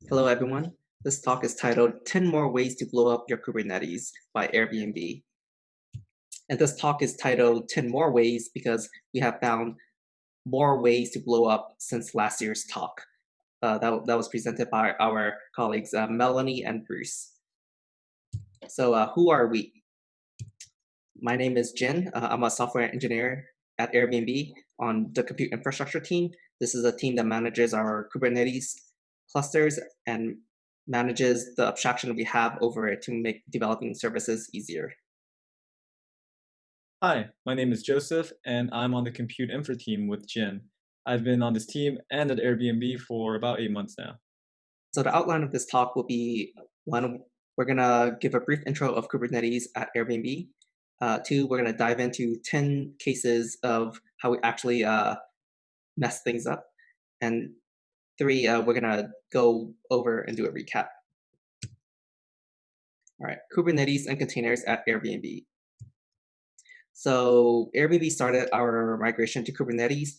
Hello, everyone. This talk is titled 10 More Ways to Blow Up Your Kubernetes by Airbnb. And this talk is titled 10 More Ways because we have found more ways to blow up since last year's talk. Uh, that, that was presented by our colleagues, uh, Melanie and Bruce. So uh, who are we? My name is Jin. Uh, I'm a software engineer at Airbnb on the compute infrastructure team. This is a team that manages our Kubernetes clusters and manages the abstraction we have over it to make developing services easier. Hi, my name is Joseph, and I'm on the compute infra team with Jin. I've been on this team and at Airbnb for about eight months now. So the outline of this talk will be one, we're gonna give a brief intro of Kubernetes at Airbnb. Uh, two, we're gonna dive into 10 cases of how we actually uh, mess things up. And three, uh, we're gonna go over and do a recap. All right, Kubernetes and containers at Airbnb. So Airbnb started our migration to Kubernetes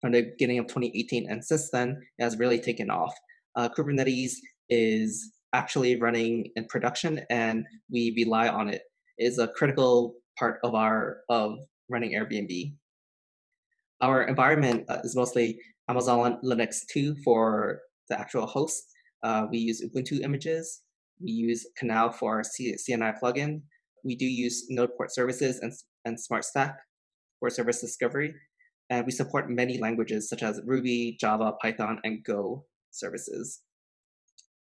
from the beginning of 2018, and since then, it has really taken off. Uh, Kubernetes is actually running in production, and we rely on it. It is a critical part of our of running Airbnb. Our environment uh, is mostly Amazon Linux 2 for the actual host. Uh, we use Ubuntu images. We use Canal for our CNI plugin. We do use Node port services and, and SmartStack for service discovery. And we support many languages such as Ruby, Java, Python, and Go services.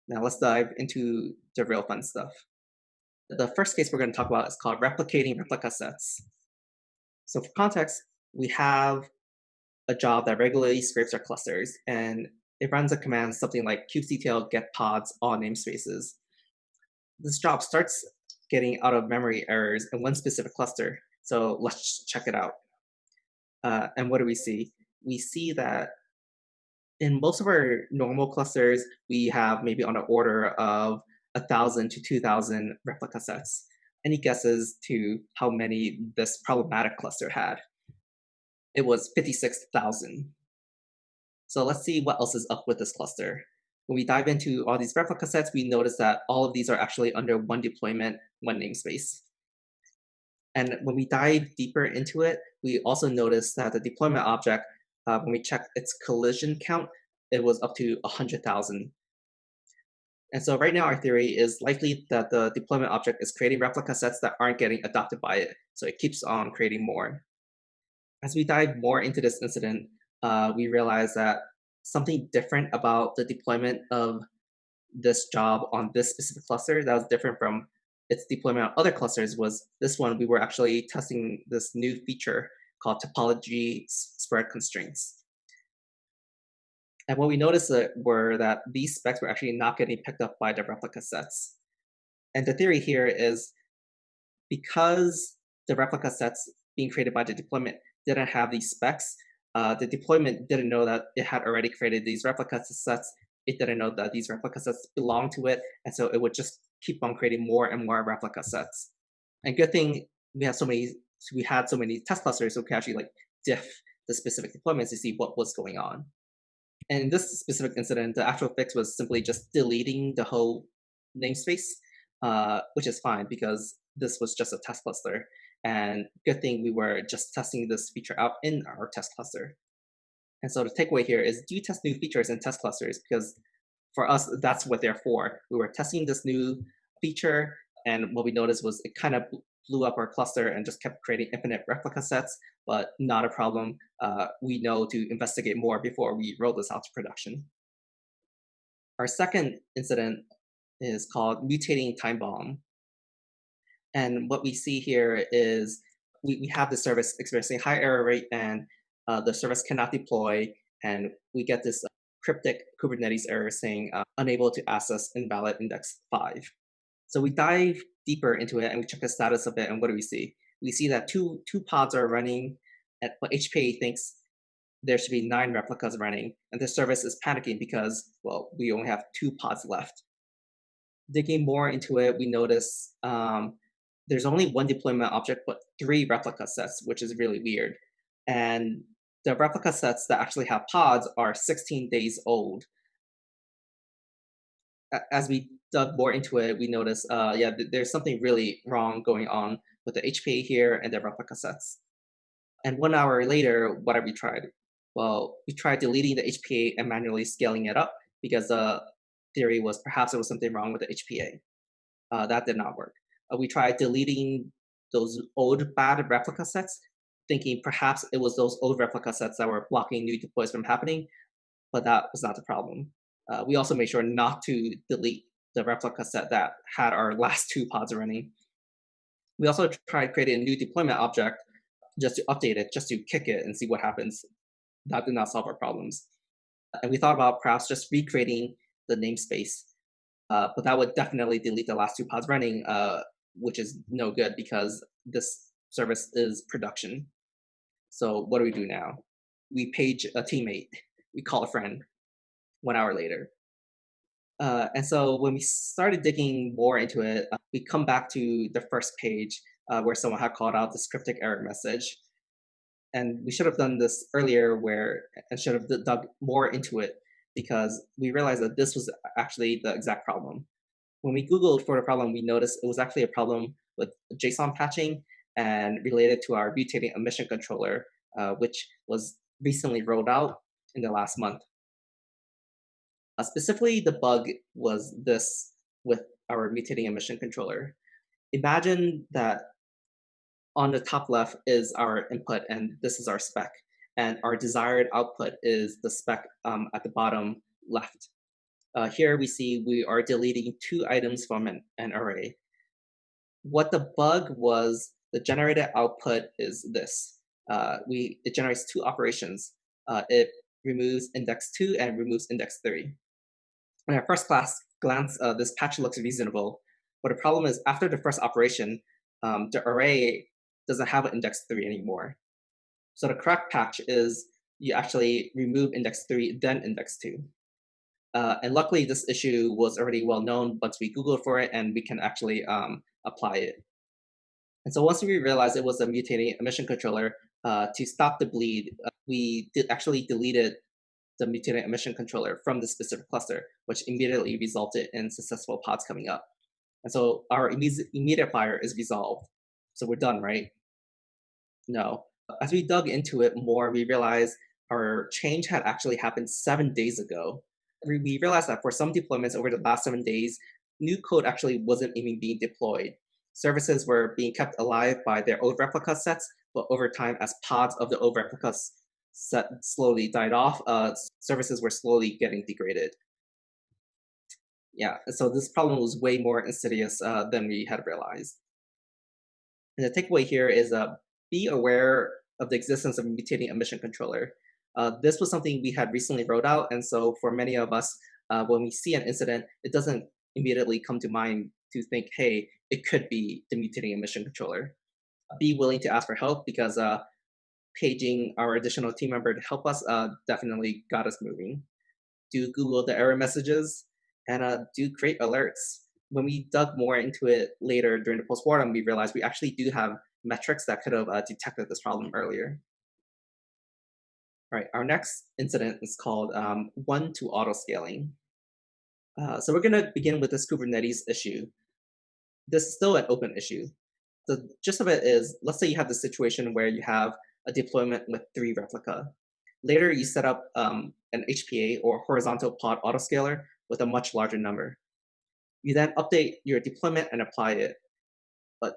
Now let's dive into the real fun stuff. The first case we're going to talk about is called replicating replica sets. So for context, we have a job that regularly scrapes our clusters, and it runs a command something like kubectl get pods all namespaces. This job starts getting out of memory errors in one specific cluster. So let's check it out. Uh, and what do we see? We see that in most of our normal clusters, we have maybe on the order of 1,000 to 2,000 replica sets. Any guesses to how many this problematic cluster had? It was 56,000. So let's see what else is up with this cluster. When we dive into all these replica sets, we notice that all of these are actually under one deployment, one namespace. And when we dive deeper into it, we also notice that the deployment object, uh, when we check its collision count, it was up to 100,000. And so right now our theory is likely that the deployment object is creating replica sets that aren't getting adopted by it. So it keeps on creating more as we dive more into this incident, uh, we realized that something different about the deployment of this job on this specific cluster that was different from its deployment on other clusters was this one, we were actually testing this new feature called topology spread constraints. And what we noticed were that these specs were actually not getting picked up by the replica sets. And the theory here is because the replica sets being created by the deployment didn't have these specs. Uh, the deployment didn't know that it had already created these replica sets. It didn't know that these replica sets belonged to it. And so it would just keep on creating more and more replica sets. And good thing we have so many, we had so many test clusters so we could actually like diff the specific deployments to see what was going on. And in this specific incident, the actual fix was simply just deleting the whole namespace, uh, which is fine because this was just a test cluster. And good thing we were just testing this feature out in our test cluster. And so the takeaway here is do test new features in test clusters because for us, that's what they're for. We were testing this new feature and what we noticed was it kind of blew up our cluster and just kept creating infinite replica sets, but not a problem. Uh, we know to investigate more before we roll this out to production. Our second incident is called mutating time bomb. And what we see here is we, we have the service experiencing high error rate and uh, the service cannot deploy. And we get this cryptic Kubernetes error saying uh, unable to access invalid index 5. So we dive deeper into it and we check the status of it. And what do we see? We see that two, two pods are running, at, but HPA thinks there should be nine replicas running. And the service is panicking because, well, we only have two pods left. Digging more into it, we notice um, there's only one deployment object, but three replica sets, which is really weird. And the replica sets that actually have pods are 16 days old. as we dug more into it, we noticed, uh, yeah, th there's something really wrong going on with the HPA here and the replica sets. And one hour later, what have we tried? Well, we tried deleting the HPA and manually scaling it up because the theory was perhaps there was something wrong with the HPA. Uh, that did not work. Uh, we tried deleting those old bad replica sets, thinking perhaps it was those old replica sets that were blocking new deploys from happening, but that was not the problem. Uh, we also made sure not to delete the replica set that had our last two pods running. We also tried creating a new deployment object just to update it, just to kick it and see what happens. That did not solve our problems. And we thought about perhaps just recreating the namespace, uh, but that would definitely delete the last two pods running, uh, which is no good because this service is production. So what do we do now? We page a teammate, we call a friend one hour later. Uh, and so when we started digging more into it, uh, we come back to the first page uh, where someone had called out this cryptic error message. And we should have done this earlier where, and should have dug more into it because we realized that this was actually the exact problem. When we Googled for the problem, we noticed it was actually a problem with JSON patching and related to our mutating admission controller, uh, which was recently rolled out in the last month. Uh, specifically, the bug was this with our mutating admission controller. Imagine that on the top left is our input and this is our spec and our desired output is the spec um, at the bottom left. Uh, here we see we are deleting two items from an, an array. What the bug was, the generated output is this. Uh, we It generates two operations. Uh, it removes index 2 and removes index 3. at first class glance, uh, this patch looks reasonable, but the problem is after the first operation, um, the array doesn't have an index 3 anymore. So the correct patch is you actually remove index 3, then index 2. Uh, and luckily, this issue was already well known once we Googled for it and we can actually um, apply it. And so once we realized it was a mutating admission controller, uh, to stop the bleed, uh, we did actually deleted the mutating admission controller from the specific cluster, which immediately resulted in successful pods coming up. And so our immediate, immediate fire is resolved. So we're done, right? No. As we dug into it more, we realized our change had actually happened seven days ago. We realized that for some deployments over the last seven days, new code actually wasn't even being deployed. Services were being kept alive by their old replica sets, but over time, as pods of the old replica set slowly died off, uh, services were slowly getting degraded. Yeah, so this problem was way more insidious uh, than we had realized. And the takeaway here is uh, be aware of the existence of mutating admission controller. Uh, this was something we had recently wrote out, and so for many of us, uh, when we see an incident, it doesn't immediately come to mind to think, hey, it could be the mutating admission controller. Be willing to ask for help because uh, paging our additional team member to help us uh, definitely got us moving. Do Google the error messages and uh, do create alerts. When we dug more into it later during the postmortem, we realized we actually do have metrics that could have uh, detected this problem earlier. All right, our next incident is called um, one to auto scaling. Uh, so we're going to begin with this Kubernetes issue. This is still an open issue. The gist of it is, let's say you have the situation where you have a deployment with three replica. Later, you set up um, an HPA or horizontal pod autoscaler with a much larger number. You then update your deployment and apply it But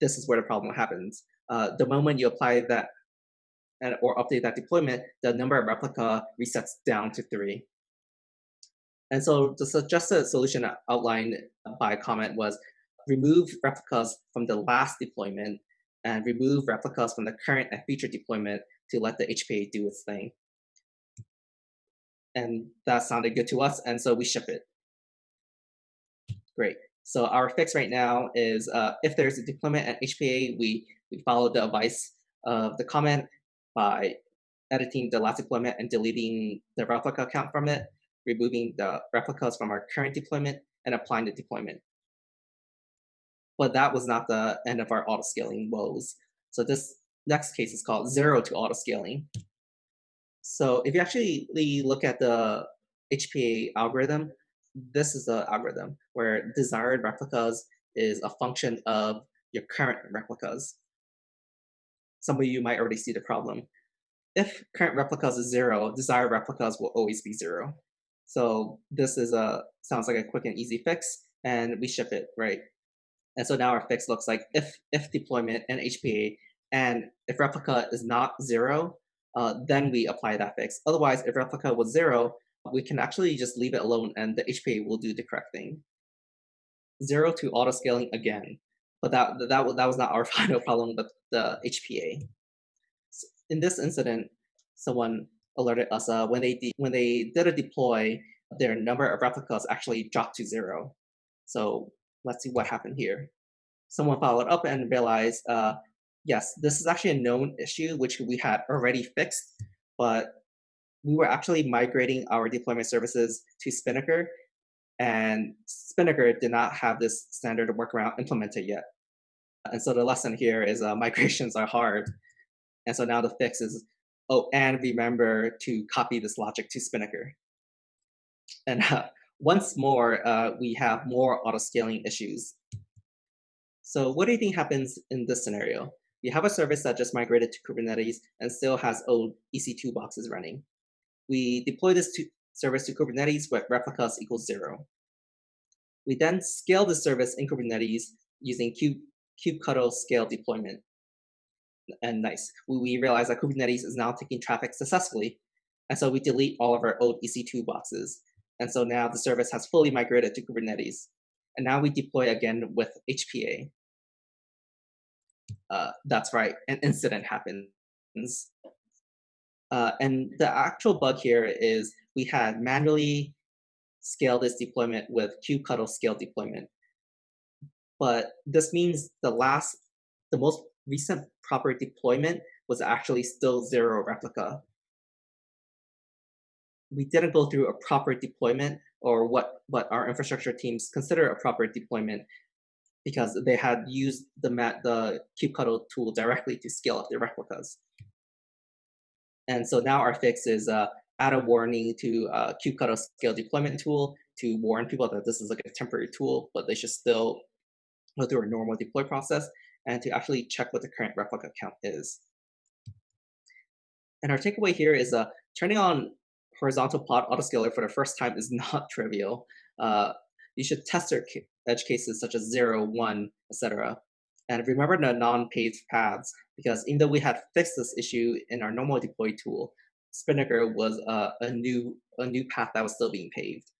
this is where the problem happens. Uh, the moment you apply that and, or update that deployment, the number of replica resets down to three. And so the suggested solution outlined by comment was remove replicas from the last deployment and remove replicas from the current and future deployment to let the HPA do its thing. And that sounded good to us, and so we ship it. Great. So our fix right now is uh, if there's a deployment at HPA, we, we follow the advice of the comment by editing the last deployment and deleting the replica count from it, removing the replicas from our current deployment, and applying the deployment. But that was not the end of our auto-scaling woes. So this next case is called zero to auto-scaling. So if you actually look at the HPA algorithm, this is the algorithm where desired replicas is a function of your current replicas. Some of you might already see the problem. If current replicas is zero, desired replicas will always be zero. So this is a sounds like a quick and easy fix, and we ship it, right? And so now our fix looks like if if deployment and HPA, and if replica is not zero, uh, then we apply that fix. Otherwise, if replica was zero, we can actually just leave it alone and the HPA will do the correct thing. Zero to auto scaling again, but that that that was not our final problem, but the HPA. In this incident, someone alerted us uh, when they when they did a deploy, their number of replicas actually dropped to zero. So let's see what happened here. Someone followed up and realized, uh, yes, this is actually a known issue which we had already fixed, but we were actually migrating our deployment services to Spinnaker, and Spinnaker did not have this standard workaround implemented yet. And so the lesson here is uh, migrations are hard. And so now the fix is, oh, and remember to copy this logic to Spinnaker. And uh, once more, uh, we have more auto-scaling issues. So what do you think happens in this scenario? We have a service that just migrated to Kubernetes and still has old EC2 boxes running. We deploy this to service to Kubernetes with replicas equals zero. We then scale the service in Kubernetes using kube, kubectl scale deployment. And nice, we, realize that Kubernetes is now taking traffic successfully. And so we delete all of our old EC2 boxes. And so now the service has fully migrated to Kubernetes. And now we deploy again with HPA. Uh, that's right, an incident happens. Uh, and the actual bug here is we had manually scaled this deployment with kubectl scale deployment. But this means the last, the most recent proper deployment was actually still zero replica. We didn't go through a proper deployment or what, what our infrastructure teams consider a proper deployment because they had used the, the kubectl tool directly to scale up their replicas. And so now our fix is uh, add a warning to uh, kubectl scale deployment tool to warn people that this is like a temporary tool, but they should still go through a normal deploy process and to actually check what the current replica count is. And our takeaway here is uh, turning on horizontal pod autoscaler for the first time is not trivial. Uh, you should test your edge cases such as 0, 1, etc. And remember the non-paved paths, because even though we had fixed this issue in our normal deploy tool, Spinnaker was uh, a new a new path that was still being paved.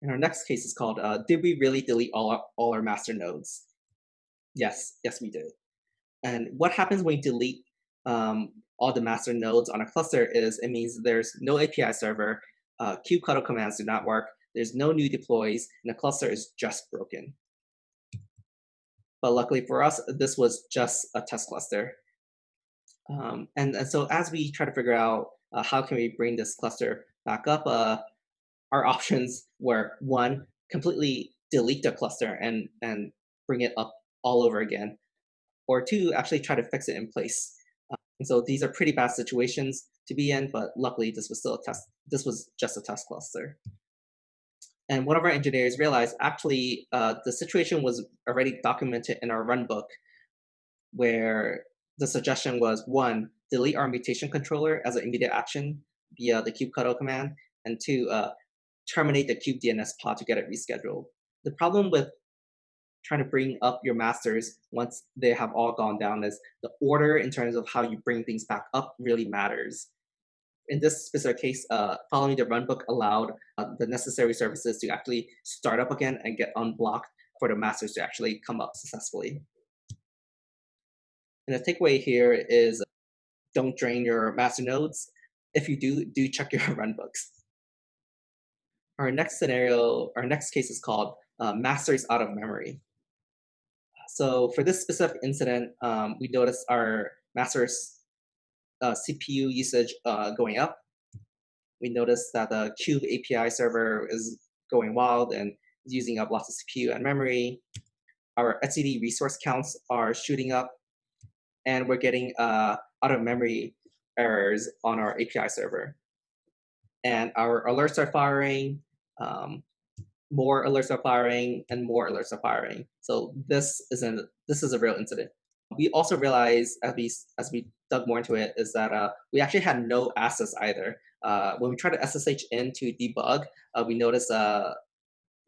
And our next case is called, uh, did we really delete all our, all our master nodes? Yes, yes we did. And what happens when you delete um, all the master nodes on a cluster is it means there's no API server, uh, kubectl commands do not work, there's no new deploys, and the cluster is just broken. But luckily for us, this was just a test cluster. Um, and, and so as we try to figure out uh, how can we bring this cluster back up, uh, our options were one, completely delete the cluster and, and bring it up all over again, or two, actually try to fix it in place. Uh, and so these are pretty bad situations to be in, but luckily this was still a test. This was just a test cluster. And one of our engineers realized actually uh, the situation was already documented in our runbook where the suggestion was one, delete our mutation controller as an immediate action via the kubectl command, and two, uh, terminate the kubedns pod to get it rescheduled. The problem with trying to bring up your masters once they have all gone down is the order in terms of how you bring things back up really matters in this specific case, uh, following the runbook allowed uh, the necessary services to actually start up again and get unblocked for the masters to actually come up successfully. And the takeaway here is don't drain your master nodes. If you do, do check your runbooks. Our next scenario, our next case is called uh, masters out of memory. So for this specific incident, um, we noticed our masters uh, CPU usage uh, going up. We noticed that the kube API server is going wild and using up lots of CPU and memory. Our etcd resource counts are shooting up, and we're getting uh, out of memory errors on our API server. And our alerts are firing. um, more alerts are firing and more alerts are firing. So this isn't this is a real incident. We also realized as we as we dug more into it is that uh, we actually had no access either. Uh, when we tried to SSH in to debug, uh, we noticed uh,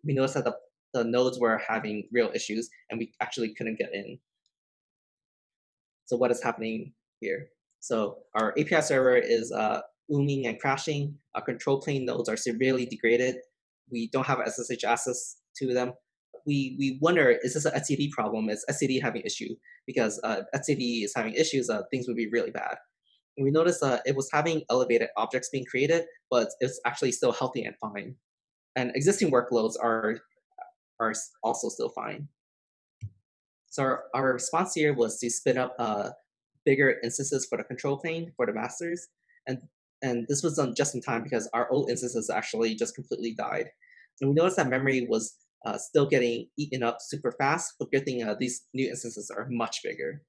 we noticed that the, the nodes were having real issues and we actually couldn't get in. So what is happening here? So our API server is uh, ooming and crashing. Our control plane nodes are severely degraded. We don't have SSH access to them. We, we wonder, is this an etcd problem? Is etcd having issue? Because uh, etcd is having issues, uh, things would be really bad. And we noticed uh, it was having elevated objects being created, but it's actually still healthy and fine. And existing workloads are, are also still fine. So our, our response here was to spin up uh, bigger instances for the control plane for the masters. And, and this was done just in time because our old instances actually just completely died. And we noticed that memory was uh, still getting eaten up super fast, but good thing uh, these new instances are much bigger.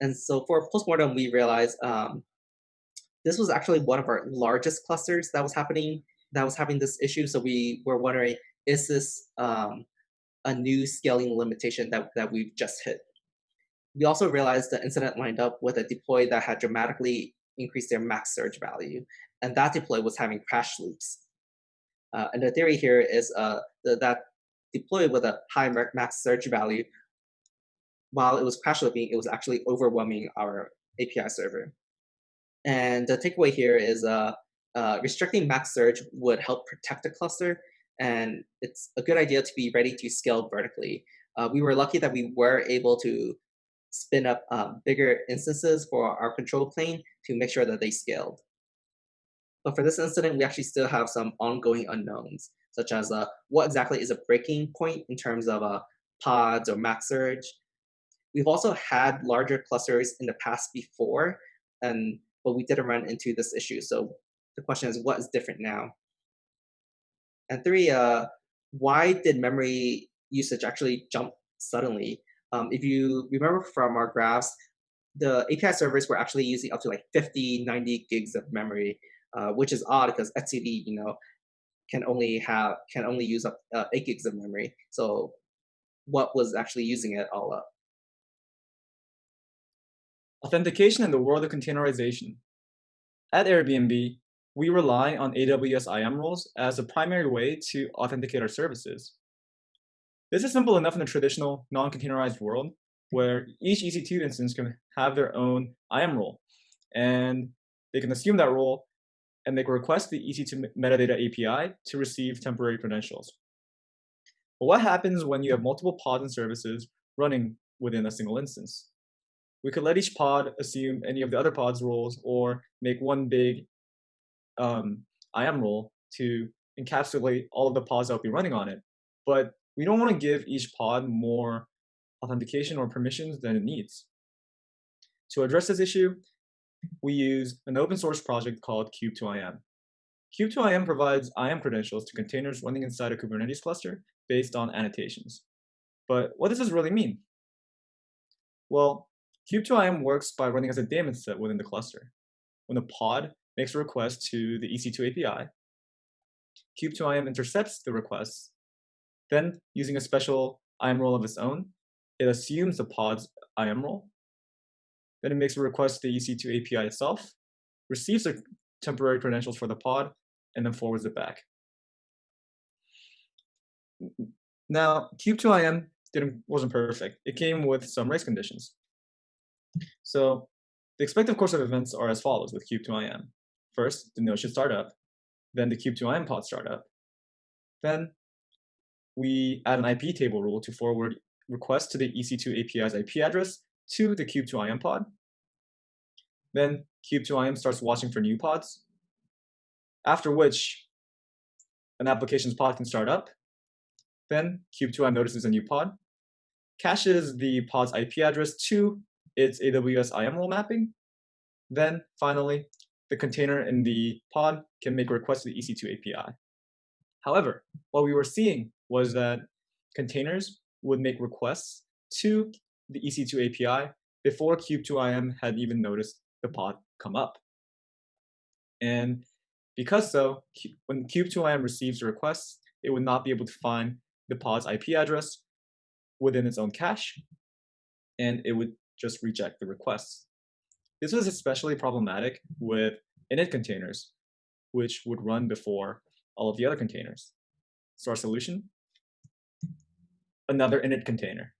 And so for postmortem, we realized um, this was actually one of our largest clusters that was happening, that was having this issue. So we were wondering, is this um, a new scaling limitation that, that we've just hit? We also realized the incident lined up with a deploy that had dramatically increased their max surge value, and that deploy was having crash loops. Uh, and the theory here is uh, that deploy with a high max surge value, while it was crash looping, it was actually overwhelming our API server. And the takeaway here is uh, uh, restricting max surge would help protect the cluster, and it's a good idea to be ready to scale vertically. Uh, we were lucky that we were able to spin up um, bigger instances for our control plane to make sure that they scaled. But for this incident, we actually still have some ongoing unknowns, such as uh, what exactly is a breaking point in terms of uh, pods or max surge. We've also had larger clusters in the past before, and but we didn't run into this issue. So the question is, what is different now? And three, uh, why did memory usage actually jump suddenly? Um, if you remember from our graphs, the API servers were actually using up to like 50, 90 gigs of memory, uh, which is odd because etcd, you know, can only have can only use up uh, eight gigs of memory. So, what was actually using it all up? Authentication in the world of containerization. At Airbnb, we rely on AWS IAM roles as a primary way to authenticate our services. This is simple enough in the traditional non-containerized world, where each EC2 instance can have their own IAM role, and they can assume that role and they can request the EC2 metadata API to receive temporary credentials. But what happens when you have multiple pods and services running within a single instance? We could let each pod assume any of the other pods roles or make one big um, IAM role to encapsulate all of the pods that will be running on it. But we don't want to give each pod more authentication or permissions than it needs. To address this issue, we use an open source project called Kube2IAM. Kube2IAM provides IAM credentials to containers running inside a Kubernetes cluster based on annotations. But what does this really mean? Well, Kube2IAM works by running as a daemon set within the cluster. When a pod makes a request to the EC2 API, Kube2IAM intercepts the request. then, using a special IAM role of its own, it assumes the pod's IAM role. Then it makes a request to the EC2 API itself, receives the temporary credentials for the pod, and then forwards it back. Now, Kube2IAM didn't, wasn't perfect. It came with some race conditions. So the expected course of events are as follows with Kube2IAM. First, the node should start up. Then the Kube2IAM pod start up. Then we add an IP table rule to forward requests to the EC2 API's IP address to the Kube2IAM pod. Then Kube2IAM starts watching for new pods, after which an application's pod can start up. Then Kube2IAM notices a new pod, caches the pod's IP address to its AWS IAM role mapping. Then finally, the container in the pod can make a request to the EC2 API. However, what we were seeing was that containers would make requests to the EC2 API before Kube2IAM had even noticed the pod come up. And Because so, when Kube2IAM receives a request, it would not be able to find the pod's IP address within its own cache, and it would just reject the request. This was especially problematic with init containers, which would run before all of the other containers. So our solution? Another init container.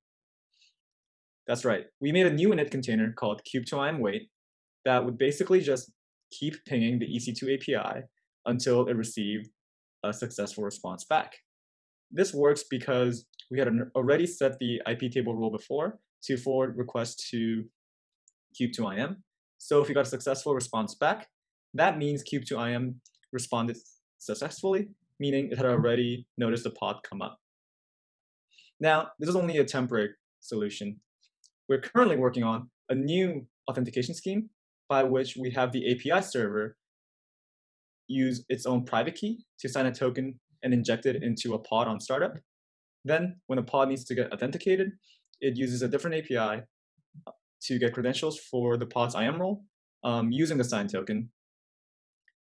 That's right. We made a new init container called kube2iam wait that would basically just keep pinging the EC2 API until it received a successful response back. This works because we had already set the IP table rule before to forward requests to kube2iam. So if you got a successful response back, that means kube2iam responded successfully, meaning it had already noticed the pod come up. Now, this is only a temporary solution. We're currently working on a new authentication scheme by which we have the API server use its own private key to sign a token and inject it into a pod on startup. Then, when a pod needs to get authenticated, it uses a different API to get credentials for the pod's IAM role um, using the signed token.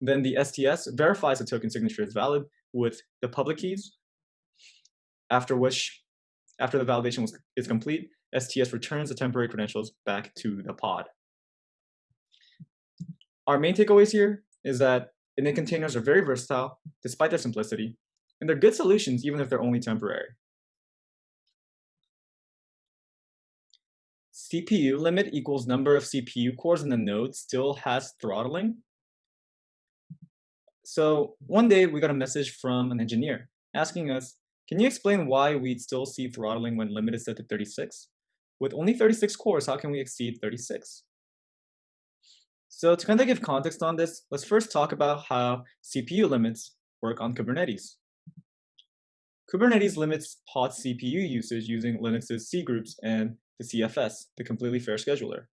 Then the STS verifies the token signature is valid with the public keys, after which, after the validation was, is complete, STS returns the temporary credentials back to the pod. Our main takeaways here is that init containers are very versatile despite their simplicity, and they're good solutions even if they're only temporary. CPU limit equals number of CPU cores in the node still has throttling. So one day we got a message from an engineer asking us, can you explain why we'd still see throttling when limit is set to 36? With only 36 cores, how can we exceed 36? So to kind of give context on this, let's first talk about how CPU limits work on Kubernetes. Kubernetes limits pod CPU usage using Linux's cgroups and the CFS, the completely fair scheduler.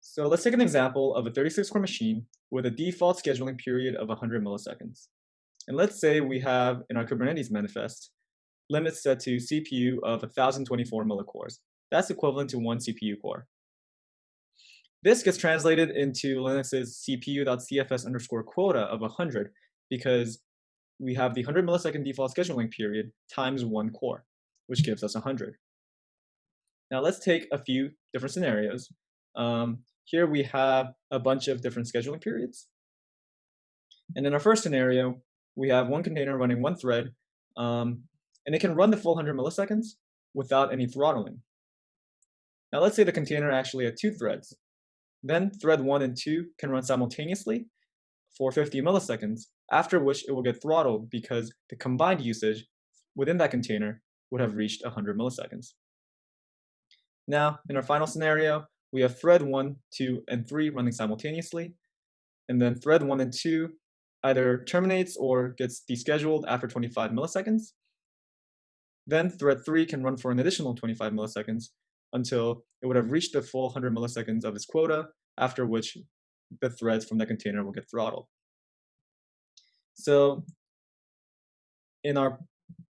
So let's take an example of a 36-core machine with a default scheduling period of 100 milliseconds. And let's say we have in our Kubernetes manifest limits set to CPU of 1024 millicores. That's equivalent to one CPU core. This gets translated into Linux's CPU.cfs underscore quota of 100 because we have the 100 millisecond default scheduling period times one core, which gives us 100. Now let's take a few different scenarios. Um, here we have a bunch of different scheduling periods. And in our first scenario, we have one container running one thread, um, and it can run the full 100 milliseconds without any throttling. Now let's say the container actually had two threads. Then thread 1 and 2 can run simultaneously for 50 milliseconds, after which it will get throttled because the combined usage within that container would have reached 100 milliseconds. Now, in our final scenario, we have thread 1, 2, and 3 running simultaneously, and then thread 1 and 2 either terminates or gets descheduled after 25 milliseconds. Then thread 3 can run for an additional 25 milliseconds until it would have reached the full 100 milliseconds of its quota, after which the threads from the container will get throttled. So in our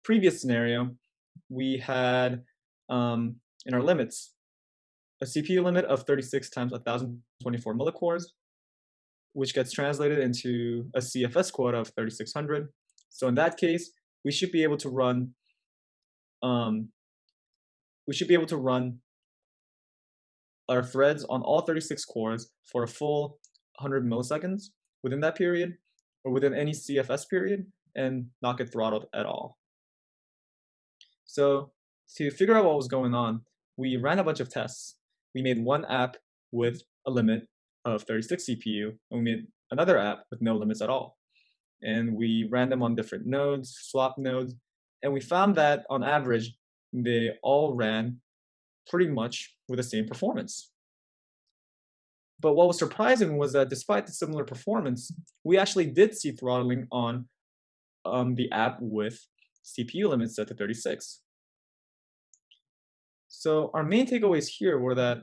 previous scenario, we had um, in our limits, a CPU limit of 36 times 1024 millicores, which gets translated into a CFS quota of 3600. So in that case, we should be able to run um, we should be able to run our threads on all 36 cores for a full 100 milliseconds within that period or within any CFS period and not get throttled at all. So to figure out what was going on, we ran a bunch of tests. We made one app with a limit of 36 CPU, and we made another app with no limits at all. And we ran them on different nodes, swap nodes, and we found that on average, they all ran pretty much with the same performance. But what was surprising was that despite the similar performance, we actually did see throttling on um, the app with CPU limits set to 36. So our main takeaways here were that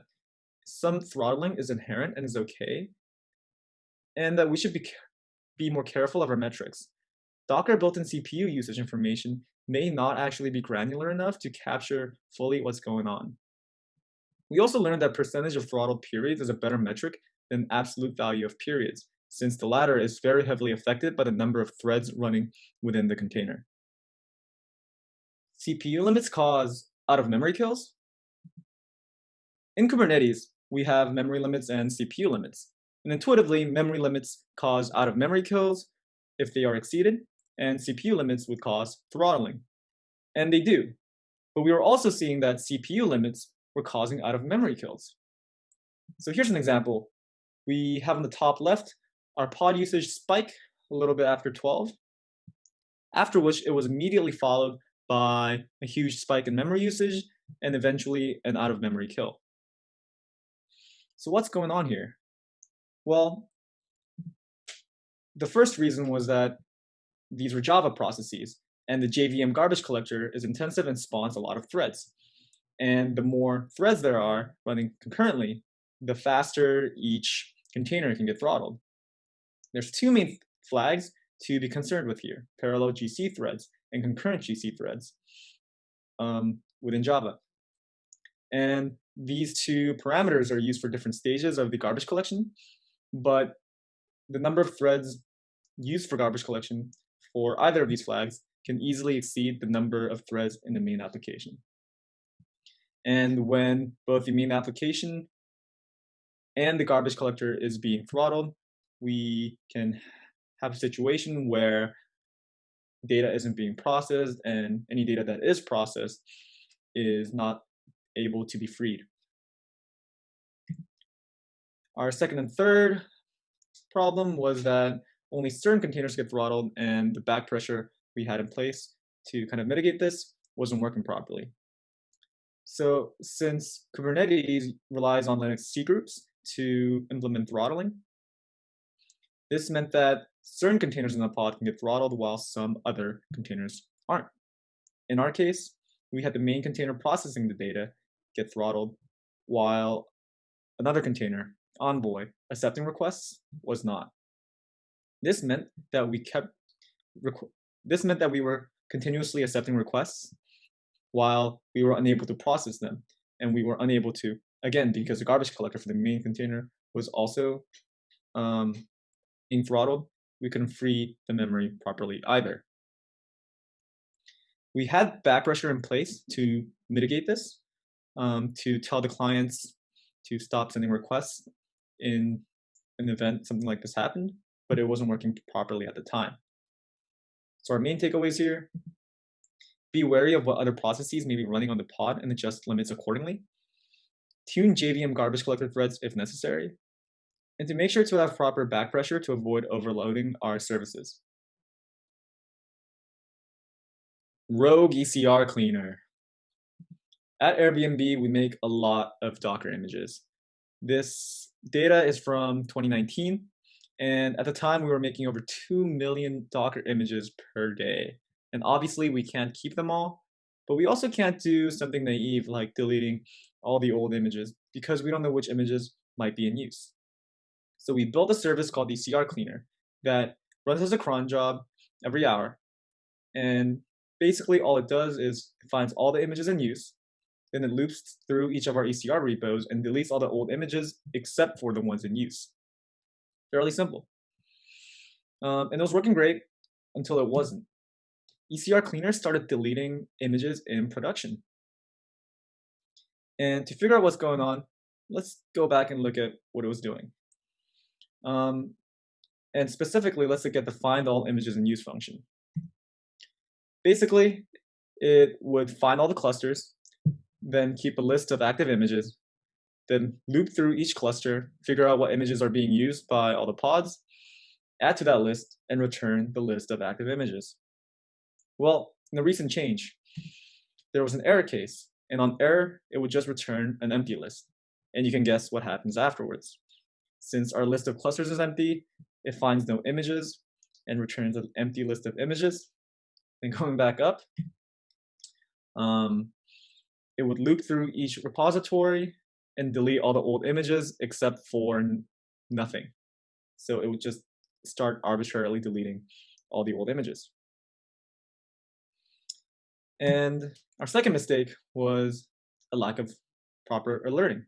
some throttling is inherent and is okay, and that we should be, be more careful of our metrics. Docker built-in CPU usage information may not actually be granular enough to capture fully what's going on. We also learned that percentage of throttled periods is a better metric than absolute value of periods since the latter is very heavily affected by the number of threads running within the container. CPU limits cause out-of-memory kills. In Kubernetes, we have memory limits and CPU limits. And intuitively, memory limits cause out-of-memory kills if they are exceeded, and CPU limits would cause throttling. And they do. But we were also seeing that CPU limits were causing out-of-memory kills. So here's an example. We have on the top left our pod usage spike a little bit after 12, after which it was immediately followed by a huge spike in memory usage and eventually an out-of-memory kill. So what's going on here? Well, the first reason was that these were Java processes, and the JVM garbage collector is intensive and spawns a lot of threads. And the more threads there are running concurrently, the faster each container can get throttled. There's two main flags to be concerned with here, parallel GC threads and concurrent GC threads um, within Java. And these two parameters are used for different stages of the garbage collection, but the number of threads used for garbage collection for either of these flags can easily exceed the number of threads in the main application. And when both the main application and the garbage collector is being throttled, we can have a situation where data isn't being processed and any data that is processed is not able to be freed. Our second and third problem was that only certain containers get throttled and the back pressure we had in place to kind of mitigate this wasn't working properly. So since Kubernetes relies on Linux C groups to implement throttling, this meant that certain containers in the pod can get throttled while some other containers aren't. In our case, we had the main container processing the data get throttled while another container, Envoy, accepting requests was not. This meant that we kept this meant that we were continuously accepting requests while we were unable to process them and we were unable to again because the garbage collector for the main container was also um, being throttled we couldn't free the memory properly either. We had back pressure in place to mitigate this, um, to tell the clients to stop sending requests in an event something like this happened, but it wasn't working properly at the time. So our main takeaways here, be wary of what other processes may be running on the pod and adjust limits accordingly. Tune JVM garbage collector threads if necessary, and to make sure to have proper back pressure to avoid overloading our services. Rogue ECR Cleaner. At Airbnb, we make a lot of Docker images. This data is from 2019, and at the time we were making over 2 million Docker images per day. And obviously we can't keep them all, but we also can't do something naive like deleting all the old images because we don't know which images might be in use. So we built a service called the ECR Cleaner that runs as a cron job every hour. And basically all it does is it finds all the images in use, then it loops through each of our ECR repos and deletes all the old images except for the ones in use. Fairly simple. Um, and it was working great until it wasn't. ECR Cleaner started deleting images in production. And to figure out what's going on, let's go back and look at what it was doing. Um, and specifically, let's look at the find all images in use function. Basically, it would find all the clusters, then keep a list of active images, then loop through each cluster, figure out what images are being used by all the pods, add to that list, and return the list of active images. Well, in the recent change, there was an error case, and on error, it would just return an empty list. And you can guess what happens afterwards. Since our list of clusters is empty, it finds no images and returns an empty list of images. Then going back up, um, it would loop through each repository and delete all the old images except for nothing. So it would just start arbitrarily deleting all the old images. And our second mistake was a lack of proper alerting.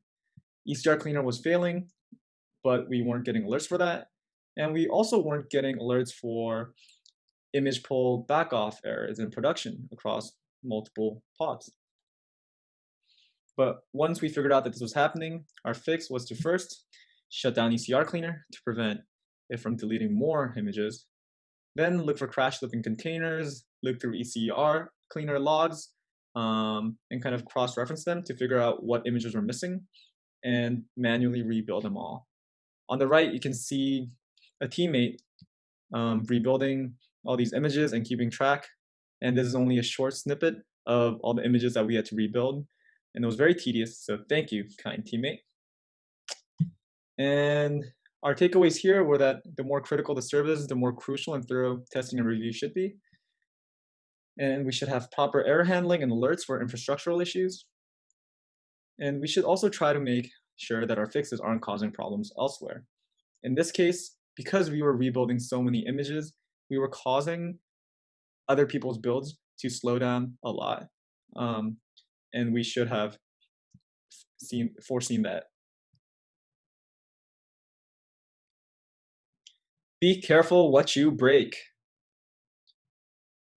ECR Cleaner was failing but we weren't getting alerts for that. And we also weren't getting alerts for image pull back off errors in production across multiple pods. But once we figured out that this was happening, our fix was to first shut down ECR cleaner to prevent it from deleting more images. Then look for crash looking containers, look through ECR cleaner logs, um, and kind of cross-reference them to figure out what images were missing and manually rebuild them all. On the right, you can see a teammate um, rebuilding all these images and keeping track. And this is only a short snippet of all the images that we had to rebuild. And it was very tedious, so thank you, kind teammate. And our takeaways here were that the more critical the service, the more crucial and thorough testing and review should be. And we should have proper error handling and alerts for infrastructural issues. And we should also try to make sure that our fixes aren't causing problems elsewhere. In this case, because we were rebuilding so many images, we were causing other people's builds to slow down a lot. Um, and we should have seen foreseen that. Be careful what you break.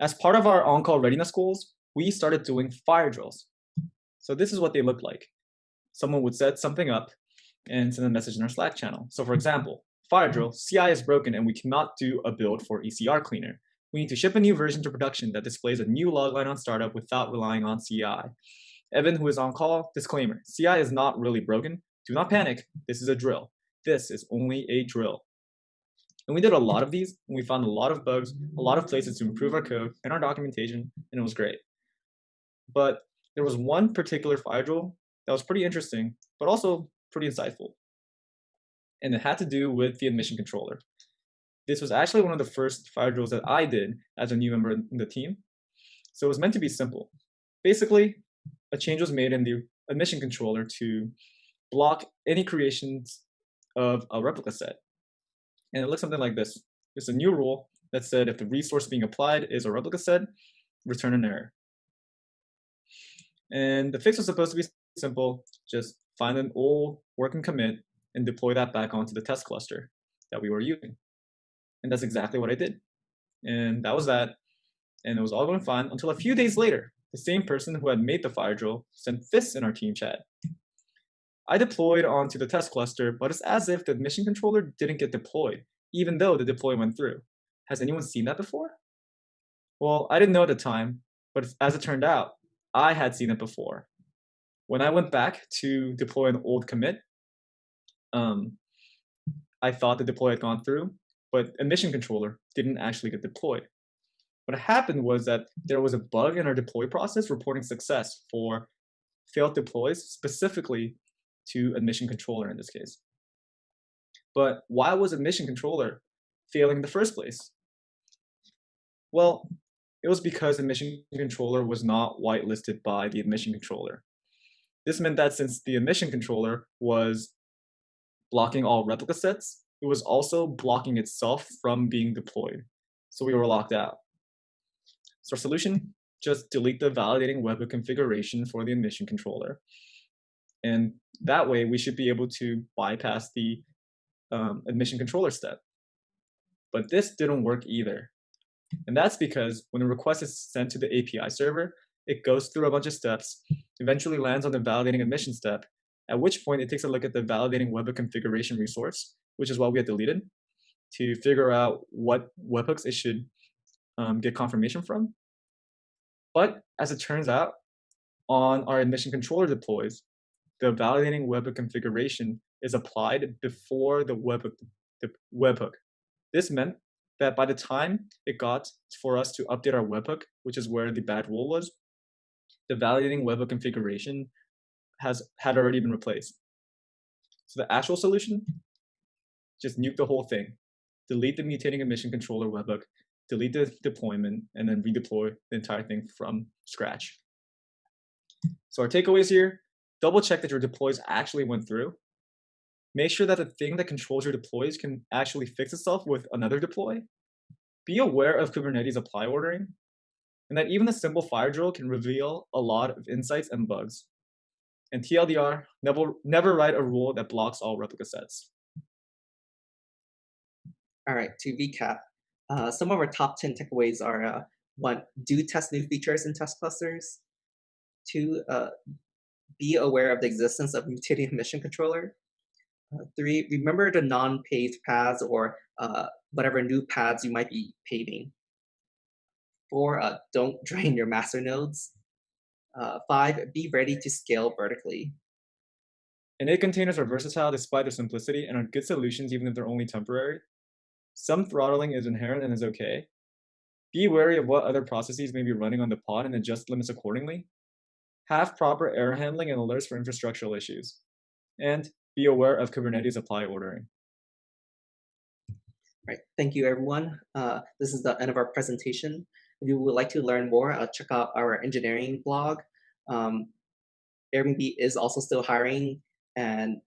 As part of our on-call readiness goals, we started doing fire drills. So this is what they look like. Someone would set something up and send a message in our Slack channel. So for example, fire drill, CI is broken and we cannot do a build for ECR cleaner. We need to ship a new version to production that displays a new logline on startup without relying on CI. Evan, who is on call, disclaimer, CI is not really broken. Do not panic, this is a drill. This is only a drill. And we did a lot of these, and we found a lot of bugs, a lot of places to improve our code and our documentation, and it was great. But there was one particular fire drill that was pretty interesting, but also pretty insightful. And it had to do with the admission controller. This was actually one of the first fire drills that I did as a new member in the team. So it was meant to be simple. Basically, a change was made in the admission controller to block any creations of a replica set. And it looks something like this. It's a new rule that said if the resource being applied is a replica set, return an error. And the fix was supposed to be simple, just find an old working commit and deploy that back onto the test cluster that we were using. And that's exactly what I did. And that was that. And it was all going fine until a few days later, the same person who had made the fire drill sent this in our team chat. I deployed onto the test cluster, but it's as if the admission controller didn't get deployed, even though the deploy went through. Has anyone seen that before? Well, I didn't know at the time, but as it turned out, I had seen it before. When I went back to deploy an old commit, um, I thought the deploy had gone through, but admission controller didn't actually get deployed. What happened was that there was a bug in our deploy process reporting success for failed deploys, specifically to admission controller in this case. But why was admission controller failing in the first place? Well, it was because admission controller was not whitelisted by the admission controller. This meant that since the admission controller was blocking all replica sets, it was also blocking itself from being deployed. So we were locked out. So our solution, just delete the validating webhook configuration for the admission controller. And that way we should be able to bypass the um, admission controller step. But this didn't work either. And that's because when a request is sent to the API server, it goes through a bunch of steps, eventually lands on the validating admission step, at which point it takes a look at the validating webhook configuration resource, which is what we had deleted, to figure out what webhooks it should um, get confirmation from. But as it turns out, on our admission controller deploys, the validating webhook configuration is applied before the webhook, the webhook. This meant that by the time it got for us to update our webhook, which is where the bad rule was, the validating webhook configuration has had already been replaced. So the actual solution, just nuke the whole thing, delete the mutating admission controller webhook, delete the deployment, and then redeploy the entire thing from scratch. So our takeaways here, double check that your deploys actually went through. Make sure that the thing that controls your deploys can actually fix itself with another deploy. Be aware of Kubernetes apply ordering, and that even a simple fire drill can reveal a lot of insights and bugs. And TLDR, never, never write a rule that blocks all replica sets. All right, to recap, uh, some of our top 10 takeaways are uh, one, do test new features in test clusters. Two, uh, be aware of the existence of mutating admission controller. Uh, three, remember the non-paved paths or uh, whatever new paths you might be paving. Four, uh, don't drain your master nodes. Five, be ready to scale vertically. Init containers are versatile despite their simplicity and are good solutions even if they're only temporary. Some throttling is inherent and is okay. Be wary of what other processes may be running on the pod and adjust limits accordingly. Have proper error handling and alerts for infrastructural issues. And be aware of Kubernetes apply ordering. Right. Thank you, everyone. Uh, this is the end of our presentation. If you would like to learn more, uh, check out our engineering blog. Um, Airbnb is also still hiring, and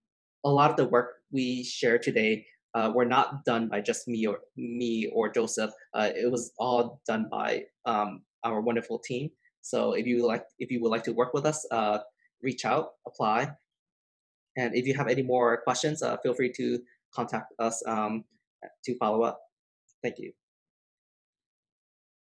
a lot of the work we share today uh, were not done by just me or me or Joseph. Uh, it was all done by um, our wonderful team. So if you like, if you would like to work with us, uh, reach out, apply, and if you have any more questions, uh, feel free to contact us um, to follow up. Thank you.